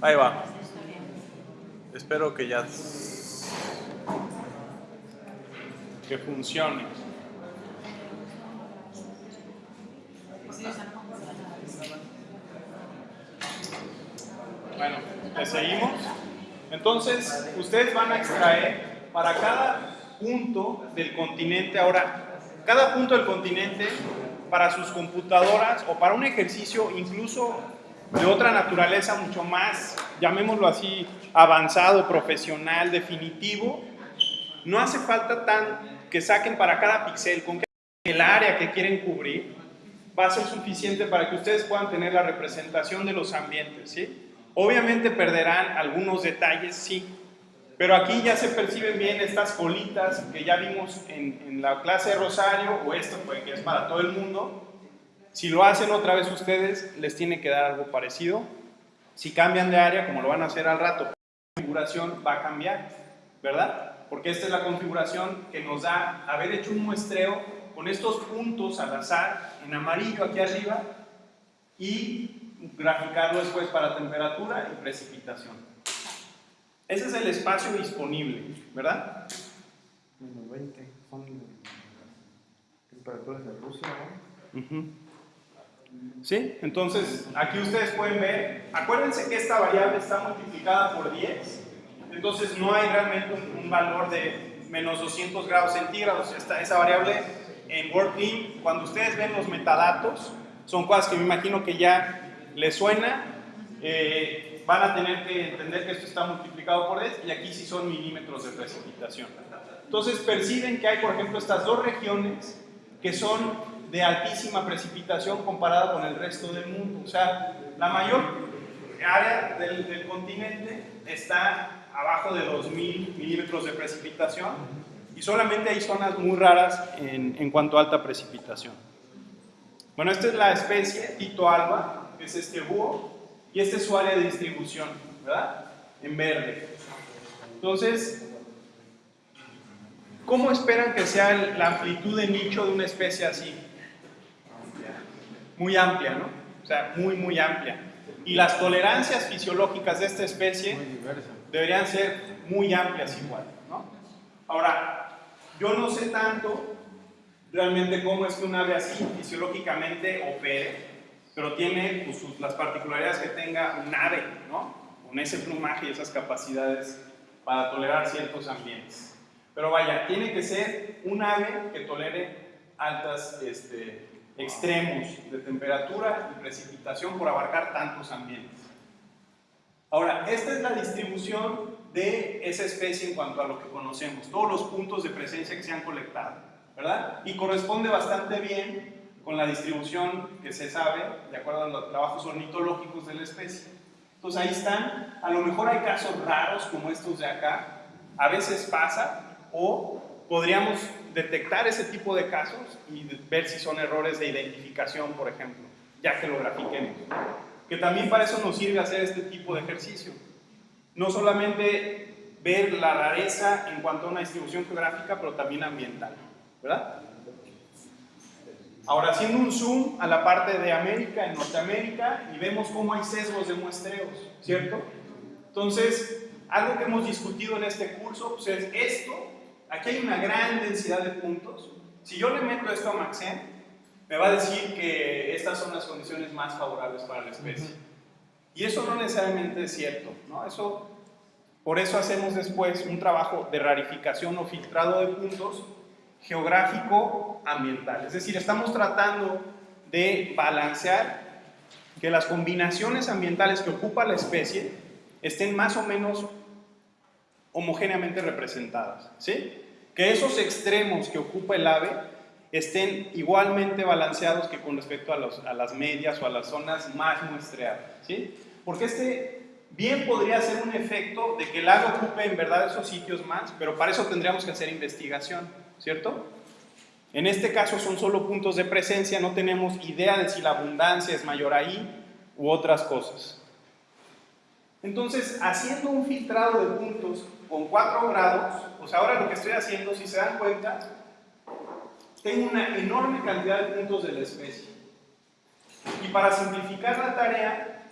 Ahí va. Espero que ya que funcione. Bueno, seguimos. Entonces, ustedes van a extraer para cada punto del continente, ahora, cada punto del continente para sus computadoras o para un ejercicio incluso de otra naturaleza mucho más, llamémoslo así, avanzado, profesional, definitivo, no hace falta tan que saquen para cada píxel, con el área que quieren cubrir va a ser suficiente para que ustedes puedan tener la representación de los ambientes, ¿sí? Obviamente perderán algunos detalles, sí, pero aquí ya se perciben bien estas colitas que ya vimos en, en la clase de Rosario, o esto pues, que es para todo el mundo, si lo hacen otra vez ustedes, les tiene que dar algo parecido. Si cambian de área, como lo van a hacer al rato, la configuración va a cambiar, ¿verdad? Porque esta es la configuración que nos da haber hecho un muestreo con estos puntos al azar, en amarillo aquí arriba, y graficarlo después para temperatura y precipitación. Ese es el espacio disponible, ¿verdad? Menos 20 son temperaturas de Rusia, ¿no? ¿Sí? Entonces, aquí ustedes pueden ver, acuérdense que esta variable está multiplicada por 10, entonces no hay realmente un, valor de menos 200 grados centígrados. Esta, esa variable en WordClean, cuando ustedes ven los metadatos, son cosas que me imagino que ya les suena, eh, van a tener que entender que esto está multiplicado por 10 y aquí sí son milímetros de precipitación. Entonces perciben que hay, por ejemplo, estas dos regiones que son de altísima precipitación comparada con el resto del mundo. O sea, la mayor área del, continente está abajo de 2.000 milímetros de precipitación y solamente hay zonas muy raras en, en, cuanto a alta precipitación. Bueno, esta es la especie Tito alba, que es este búho, y esta es su área de distribución, ¿verdad? En verde. Entonces, ¿cómo esperan que sea la amplitud de nicho de una especie así? Muy amplia, ¿no? O sea, muy, muy amplia. Y las tolerancias fisiológicas de esta especie deberían ser muy amplias igual, ¿no? Ahora, yo no sé tanto realmente cómo es que un ave así fisiológicamente opere, pero tiene pues, las particularidades que tenga un ave, ¿no? Con ese plumaje y esas capacidades para tolerar ciertos ambientes. Pero vaya, tiene que ser un ave que tolere altas este, extremos de temperatura y precipitación por abarcar tantos ambientes. Ahora, esta es la distribución de esa especie en cuanto a lo que conocemos, todos los puntos de presencia que se han colectado, ¿verdad? Y corresponde bastante bien con la distribución que se sabe de acuerdo a los trabajos ornitológicos de la especie. Entonces ahí están, a lo mejor hay casos raros como estos de acá, a veces pasa, o podríamos detectar ese tipo de casos y ver si son errores de identificación, por ejemplo, ya que lo grafiquemos. Que también para eso nos sirve hacer este tipo de ejercicio. No solamente ver la rareza en cuanto a una distribución geográfica, pero también ambiental, ¿verdad? Ahora haciendo un zoom a la parte de América, en Norteamérica, y vemos cómo hay sesgos de muestreos, ¿cierto? Entonces, algo que hemos discutido en este curso pues es esto aquí hay una gran densidad de puntos. Si yo le meto esto a Maxen, me va a decir que estas son las condiciones más favorables para la especie. Y eso no necesariamente es cierto, ¿no? Eso, por eso hacemos después un trabajo de rarificación o filtrado de puntos geográfico ambiental. Es decir, estamos tratando de balancear que las combinaciones ambientales que ocupa la especie estén más o menos homogéneamente representadas, ¿sí? Que esos extremos que ocupa el ave estén igualmente balanceados que con respecto a, las medias o a las zonas más muestreadas, ¿sí? Porque este bien podría ser un efecto de que el ave ocupe en verdad esos sitios más, pero para eso tendríamos que hacer investigación, ¿cierto? En este caso son solo puntos de presencia, no tenemos idea de si la abundancia es mayor ahí u otras cosas. Entonces, haciendo un filtrado de puntos con 4 grados, pues ahora lo que estoy haciendo, si se dan cuenta, tengo una enorme cantidad de puntos de la especie. Y para simplificar la tarea,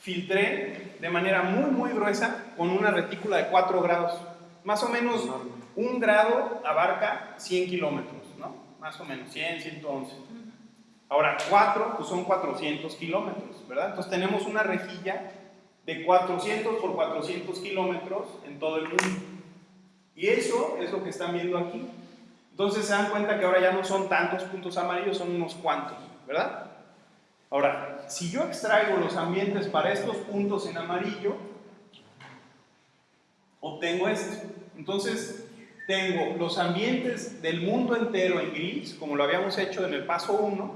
filtré de manera muy, muy gruesa con una retícula de 4 grados. Más o menos un grado abarca 100 kilómetros, ¿no? Más o menos, 100, 111. Ahora, 4 pues son 400 kilómetros, ¿verdad? Entonces tenemos una rejilla de 400 por 400 kilómetros en todo el mundo. Y eso es lo que están viendo aquí. Entonces se dan cuenta que ahora ya no son tantos puntos amarillos, son unos cuantos, ¿verdad? Ahora, si yo extraigo los ambientes para estos puntos en amarillo, obtengo esto. Entonces, tengo los ambientes del mundo entero en gris, como lo habíamos hecho en el paso 1,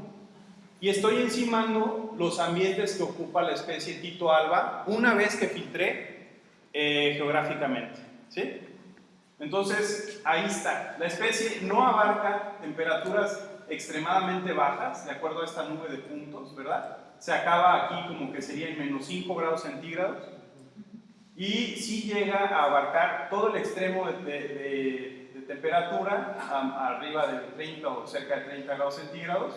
y estoy encimando los ambientes que ocupa la especie Tito alba una vez que filtré eh, geográficamente. ¿sí? Entonces, ahí está. La especie no abarca temperaturas extremadamente bajas, de acuerdo a esta nube de puntos, ¿verdad? Se acaba aquí como que sería en menos 5 grados centígrados y sí llega a abarcar todo el extremo de, temperatura, arriba de 30 o cerca de 30 grados centígrados,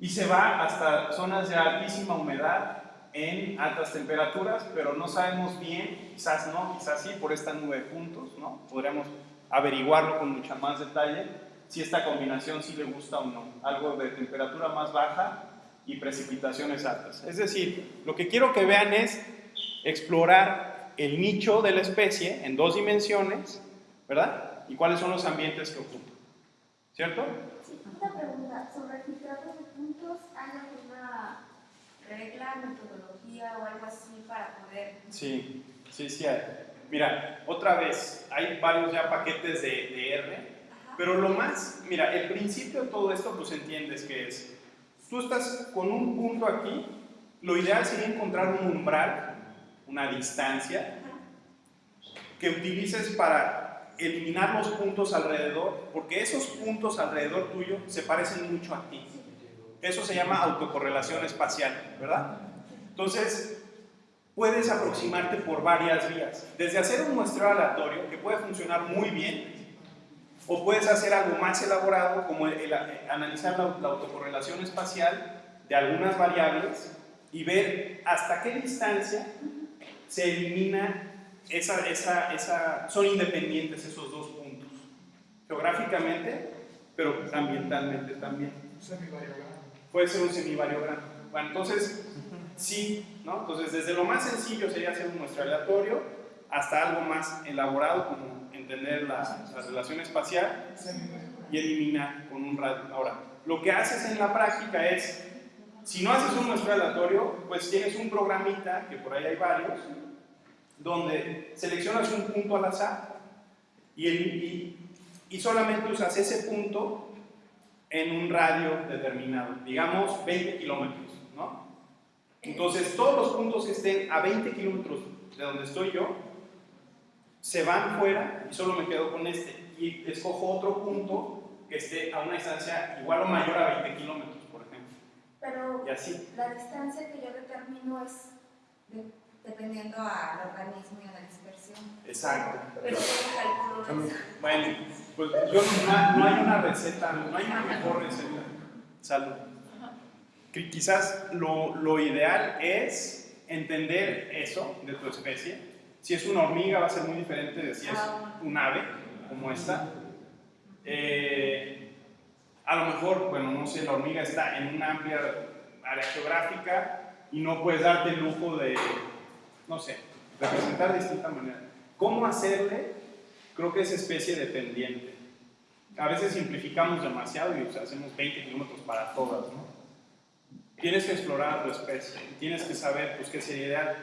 y se va hasta zonas de altísima humedad en altas temperaturas, pero no sabemos bien, quizás no, quizás sí, por esta nube de puntos, ¿no? Podríamos averiguarlo con mucha más detalle, si esta combinación sí le gusta o no. Algo de temperatura más baja y precipitaciones altas. Es decir, lo que quiero que vean es explorar el nicho de la especie en dos dimensiones, ¿verdad? Y cuáles son los ambientes que ocupa. ¿Cierto? Sí, una pregunta. Sobre el filtrado de puntos, ¿hay alguna regla, metodología o algo así para poder...? Sí, sí, sí hay. Mira, otra vez, hay varios ya paquetes de, de R pero lo más, mira, el principio de todo esto, pues entiendes que es, tú estás con un punto aquí, lo ideal sería encontrar un umbral, una distancia, que utilices para eliminar los puntos alrededor, porque esos puntos alrededor tuyo se parecen mucho a ti. Eso se llama autocorrelación espacial, ¿verdad? Entonces, puedes aproximarte por varias vías. Desde hacer un muestreo aleatorio, que puede funcionar muy bien, o puedes hacer algo más elaborado como el, analizar la, autocorrelación espacial de algunas variables y ver hasta qué distancia se elimina esa, esa, esa, son independientes esos dos puntos, geográficamente, pero ambientalmente también. Puede ser un semivariogramo. Bueno, entonces, sí, ¿no? Entonces, desde lo más sencillo sería hacer un muestreo aleatorio hasta algo más elaborado como entender la, relación espacial y eliminar con un radio. Ahora, lo que haces en la práctica es, si no haces un muestreo aleatorio, pues tienes un programita, que por ahí hay varios, donde seleccionas un punto al azar y, y, y solamente usas ese punto en un radio determinado, digamos 20 kilómetros, ¿no? Entonces, todos los puntos que estén a 20 kilómetros de donde estoy yo, se van fuera y solo me quedo con este. Y escojo otro punto que esté a una distancia igual o mayor a 20 kilómetros, por ejemplo. Pero y así. la distancia que yo determino es dependiendo al organismo y a la dispersión. Exacto. Pero ¿cómo calculo? Bueno, pues yo no, no, hay una receta, no hay una mejor receta. Salud. Quizás lo, lo ideal es entender eso de tu especie si es una hormiga va a ser muy diferente de si es un ave, como esta. Eh, a lo mejor, bueno, no sé, la hormiga está en una amplia área geográfica y no puedes darte el lujo de, no sé, representar de distinta manera. ¿Cómo hacerle? Creo que es especie dependiente. A veces simplificamos demasiado y hacemos 20 kilómetros para todas, ¿no? Tienes que explorar tu especie, tienes que saber pues, qué sería ideal.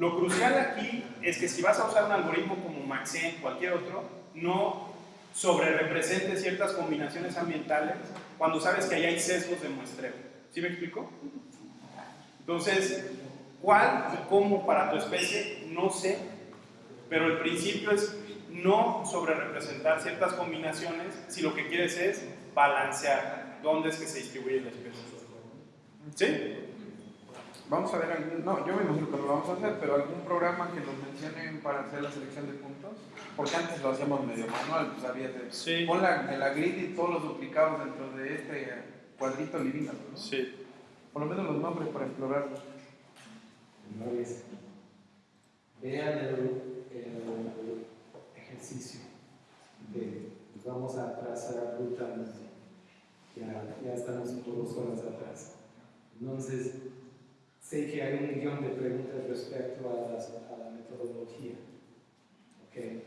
Lo crucial aquí es que si vas a usar un algoritmo como Maxent, cualquier otro, no sobre represente ciertas combinaciones ambientales cuando sabes que ahí hay sesgos de muestreo. ¿Sí me explico? Entonces, ¿cuál y cómo para tu especie? No sé, pero el principio es no sobre representar ciertas combinaciones si lo que quieres es balancear dónde es que se distribuye la especie. ¿Sí? Vamos a ver algún, no, yo me imagino que lo vamos a hacer, pero algún programa que nos mencionen para hacer la selección de puntos, porque antes lo hacíamos medio manual, pues había de, sí. pon la, la grid y todos los duplicados dentro de este cuadrito divino, ¿no? Sí. Por lo menos los nombres para explorarlos. no es. Vean el, el ejercicio de vamos a trazar ruta, ya, ya estamos por dos horas atrás. Entonces, sé que hay un millón de preguntas respecto a, a la metodología. ¿ok?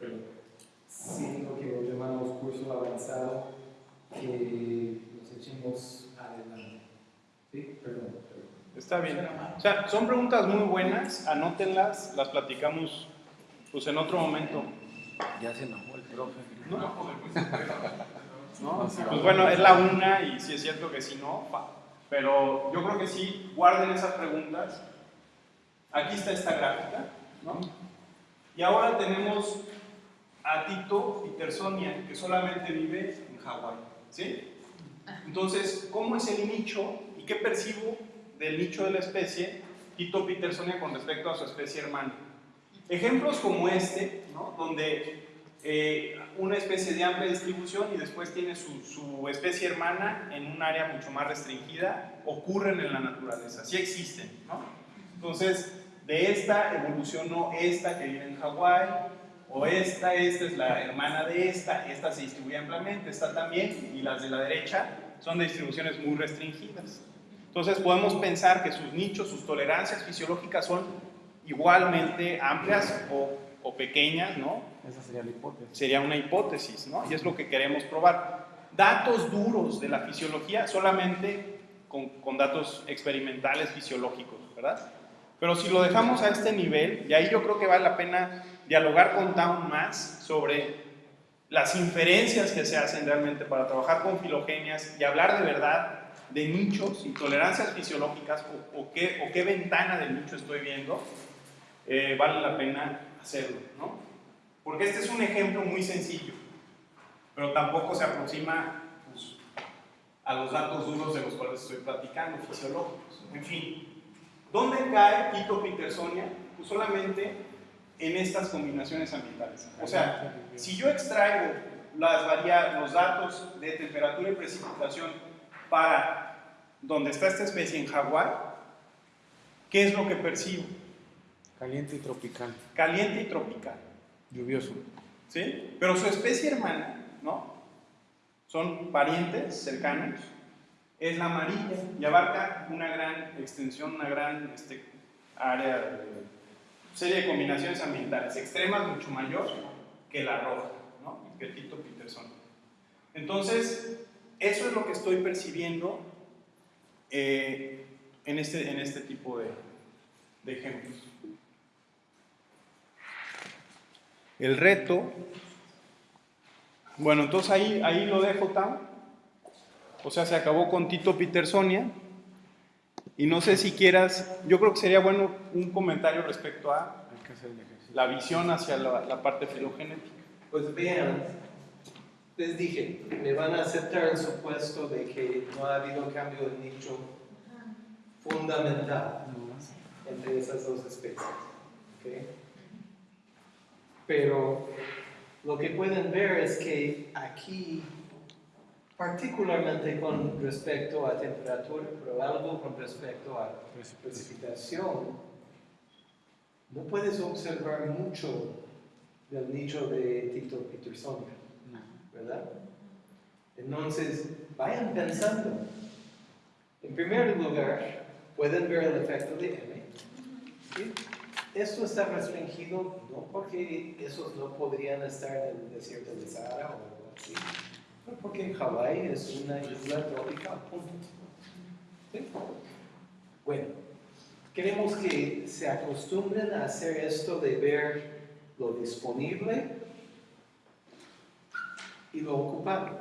Pero sí lo que llamamos curso avanzado, que nos echemos adelante. ¿Sí? Perdón. Está bien. O sea, son preguntas muy buenas, anótenlas, las platicamos pues en otro momento. Ya se enojó el profe. ¿No? ¿No? Pues bueno, es la una y si es cierto que si no, pa. pero yo creo que sí, guarden esas preguntas. Aquí está esta gráfica, ¿no? Y ahora tenemos a Tito Petersonia, que solamente vive en Hawái, ¿sí? Entonces, ¿cómo es el nicho y qué percibo del nicho de la especie Tito Petersonia con respecto a su especie hermana? Ejemplos como este, ¿no? donde eh, una especie de amplia distribución y después tiene su, su, especie hermana en un área mucho más restringida, ocurren en la naturaleza, sí existen. ¿no? Entonces, de esta evolucionó esta que vive en Hawái, o esta, esta es la hermana de esta, esta se distribuye ampliamente, esta también, y las de la derecha son de distribuciones muy restringidas. Entonces podemos pensar que sus nichos, sus tolerancias fisiológicas son igualmente amplias o, o pequeñas, ¿no? Esa sería la hipótesis. Sería una hipótesis, ¿no? Y es lo que queremos probar. Datos duros de la fisiología solamente con, con datos experimentales fisiológicos, ¿verdad? Pero si lo dejamos a este nivel, y ahí yo creo que vale la pena dialogar con Town más sobre las inferencias que se hacen realmente para trabajar con filogenias y hablar de verdad de nichos y tolerancias fisiológicas o, o, qué, o qué, ventana del nicho estoy viendo, eh, vale la pena hacerlo, ¿no? Porque este es un ejemplo muy sencillo, pero tampoco se aproxima pues, a los datos duros de los cuales estoy platicando, fisiológicos. En fin, ¿dónde cae Quito Petersonia? Pues solamente en estas combinaciones ambientales. O sea, si yo extraigo los datos de temperatura y precipitación para donde está esta especie en Hawái, ¿qué es lo que percibo? Caliente y tropical. Caliente y tropical. Lluvioso. ¿Sí? Pero su especie hermana, ¿no? Son parientes cercanos. Es la amarilla y abarca una gran extensión, una gran este, área, de, serie de combinaciones ambientales extremas mucho mayor que la roja, ¿no? Que Tito Peterson. Entonces, eso es lo que estoy percibiendo eh, en, este, en este tipo de, de ejemplos. El reto, bueno, entonces ahí, ahí lo dejo, Tam. O sea, se acabó con Tito Petersonia. Y no sé si quieras, yo creo que sería bueno un comentario respecto a la visión hacia la, la parte filogenética. Pues vean, les dije, me van a aceptar el supuesto de que no ha habido cambio de nicho fundamental entre esas dos especies. ¿okay? Pero lo que pueden ver es que aquí, particularmente con respecto a temperatura, pero algo con respecto a precipitación, no puedes observar mucho del nicho de Tito Petersonia, ¿verdad? Entonces, vayan pensando. En primer lugar, pueden ver el efecto de M. ¿sí? Esto está restringido no porque esos no podrían estar en el desierto de Sahara o algo así, pero porque Hawái es una isla tropical, punto. ¿Sí? Bueno, queremos que se acostumbren a hacer esto de ver lo disponible y lo ocupado.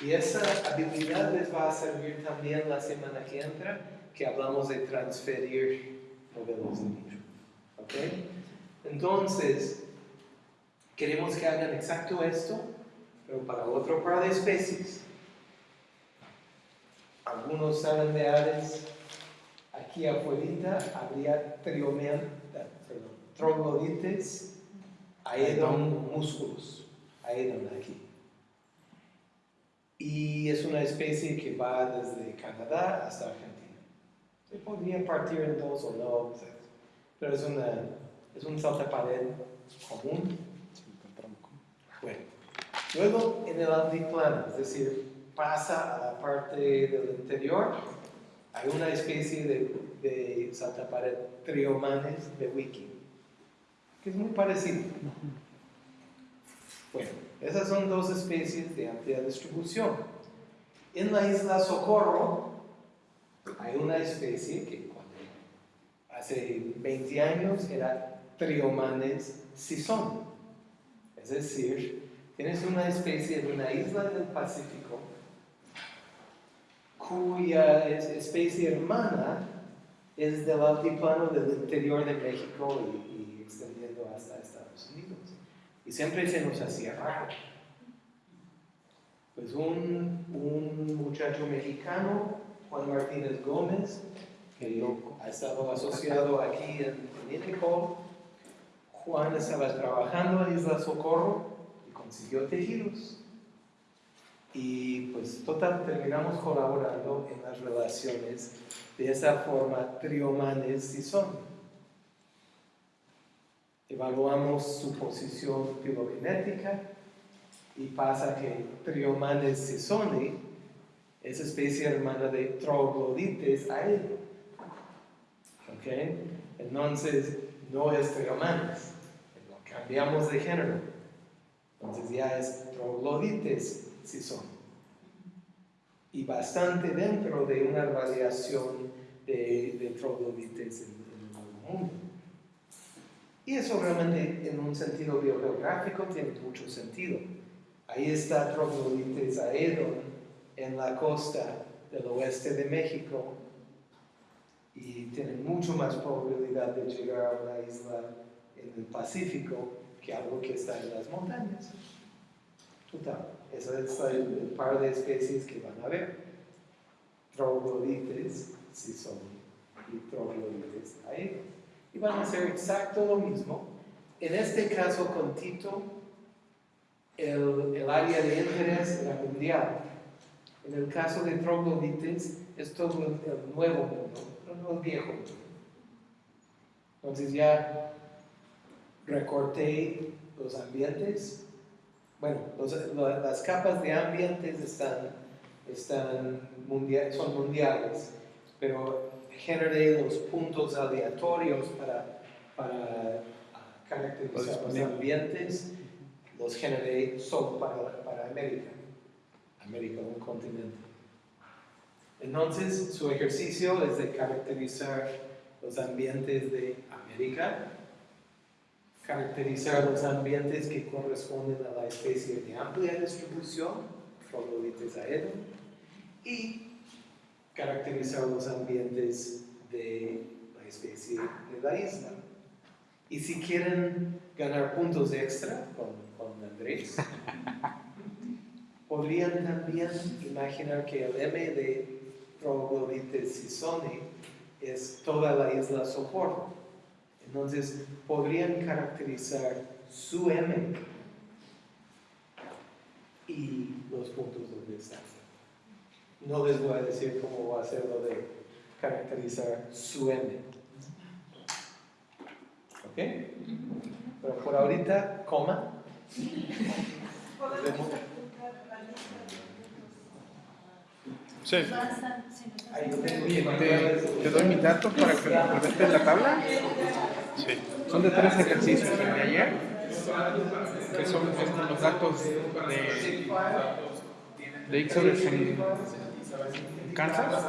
Y esa habilidad les va a servir también la semana que entra, que hablamos de transferir modelos de nicho. ¿Ok? Entonces, queremos que hagan exacto esto, pero para otro par de especies. Algunos saben de aves, aquí afuera habría troglodites, aedon músculos, aedon aquí. Y es una especie que va desde Canadá hasta Argentina. Se podría partir en dos o no, pero es, una, es un saltapared común. Bueno, luego en el altiplano, es decir, pasa a la parte del interior, hay una especie de, de saltapared triomanes de wiki, que es muy parecido. Bueno, esas son dos especies de amplia distribución. En la isla Socorro hay una especie que hace 20 años era Triomanes sison. Es decir, tienes una especie de una isla del Pacífico cuya es- especie hermana es del altiplano del interior de México y, extendiendo hasta Estados Unidos. Y siempre se nos hacía raro. Pues un muchacho mexicano, Juan Martínez Gómez, que ha estado asociado aquí en, en Interpol, Juan estaba trabajando en Isla Socorro y consiguió tejidos. Y pues total, terminamos colaborando en las relaciones de esa forma triomanes si son. Evaluamos su posición filogenética y pasa que Triomanes sisoni es especie hermana de Troglodites aedo. ¿Ok? Entonces, no es Triomanes, cambiamos de género. Entonces ya es Troglodites sisoni. Y bastante dentro de una radiación de, Troglodites en, en el mundo. Y eso realmente en un sentido biogeográfico tiene mucho sentido. Ahí está Troglodites aedon en la costa del oeste de México y tiene mucho más probabilidad de llegar a una isla en el Pacífico que algo que está en las montañas. Total, ese es el, par de especies que van a ver. Troglodites, si son, y Troglodites aedon y van a hacer exacto lo mismo. En este caso con Tito, el, el área de interés era mundial. En el caso de troglodites, es todo el, nuevo mundo, no el viejo mundo. Entonces ya recorté los ambientes. Bueno, los- lo- las capas de ambientes están, están mundial, son mundiales, pero generé los puntos aleatorios para, para caracterizar los ambientes, los generé solo para, para América. América, un continente. Entonces, su ejercicio es de caracterizar los ambientes de América, caracterizar los ambientes que corresponden a la especie de amplia distribución, Troglodites aedo, y caracterizar los ambientes de la especie de la isla. Y si quieren ganar puntos extra con, con Andrés, podrían también imaginar que el M de Troglodites sisoni es toda la isla Socorro. Entonces, podrían caracterizar su M y los puntos donde están. No les voy a decir cómo va a ser lo de caracterizar su M. ¿Ok? Pero por ahorita, coma. Sí. Te, te doy mis datos para que complementes la tabla. Sí. Son de tres ejercicios el de ayer, que son estos los datos de, de Ixodes en Kansas.